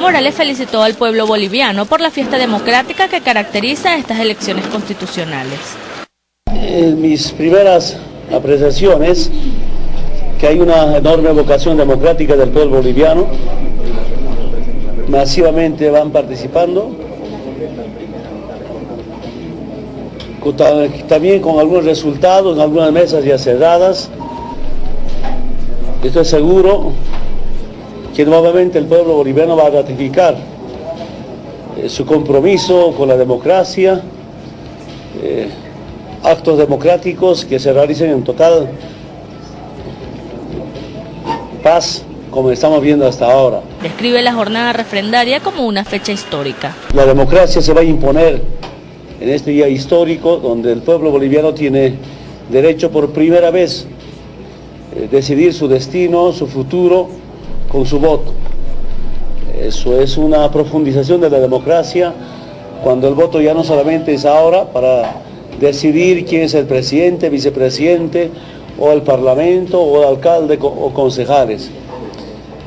Morales felicitó al pueblo boliviano por la fiesta democrática que caracteriza estas elecciones constitucionales. En mis primeras apreciaciones, que hay una enorme vocación democrática del pueblo boliviano, masivamente van participando, también con algunos resultados algunas mesas ya cerradas. Estoy seguro que nuevamente el pueblo boliviano va a ratificar eh, su compromiso con la democracia, eh, actos democráticos que se realicen en total paz como estamos viendo hasta ahora. Describe la jornada refrendaria como una fecha histórica. La democracia se va a imponer en este día histórico donde el pueblo boliviano tiene derecho por primera vez eh, decidir su destino, su futuro con su voto. Eso es una profundización de la democracia cuando el voto ya no solamente es ahora para decidir quién es el presidente, vicepresidente o el parlamento o el alcalde o concejales.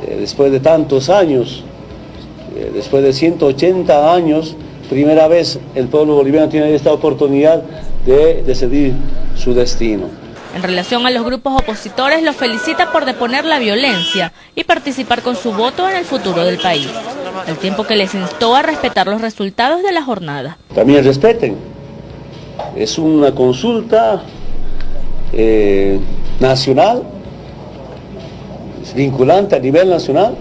Eh, después de tantos años, eh, después de 180 años, primera vez el pueblo boliviano tiene esta oportunidad de decidir su destino. En relación a los grupos opositores, los felicita por deponer la violencia y participar con su voto en el futuro del país, al tiempo que les instó a respetar los resultados de la jornada. También respeten. Es una consulta eh, nacional, es vinculante a nivel nacional.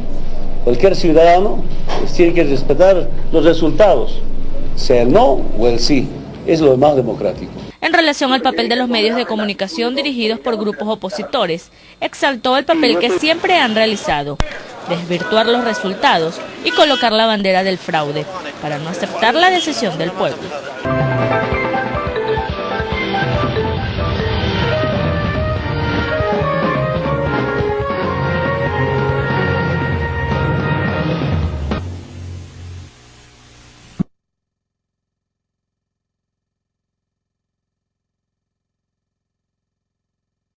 Cualquier ciudadano tiene que respetar los resultados sea el no o el sí. Es lo más democrático. En relación al papel de los medios de comunicación dirigidos por grupos opositores, exaltó el papel que siempre han realizado, desvirtuar los resultados y colocar la bandera del fraude, para no aceptar la decisión del pueblo.